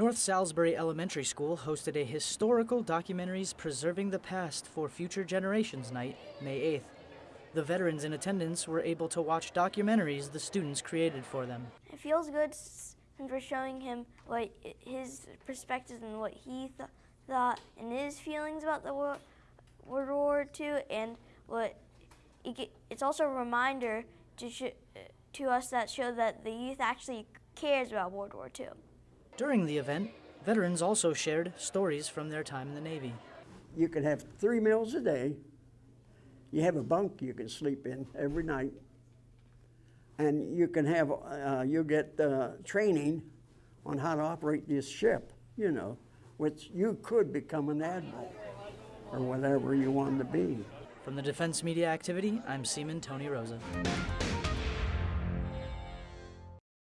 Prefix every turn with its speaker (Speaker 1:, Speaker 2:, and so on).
Speaker 1: North Salisbury Elementary School hosted a historical documentaries preserving the past for future generations night, May 8th. The veterans in attendance were able to watch documentaries the students created for them.
Speaker 2: It feels good since we're showing him what his perspectives and what he th- thought and his feelings about the World War II, and what it's also a reminder to to us that show that the youth actually cares about World War II.
Speaker 1: During the event, veterans also shared stories from their time in the Navy.
Speaker 3: You can have three meals a day. You have a bunk you can sleep in every night. And you can have, uh, you get uh, training on how to operate this ship, you know, which you could become an admiral or whatever you want to be.
Speaker 1: From the Defense Media Activity, I'm Seaman Tony Rosa.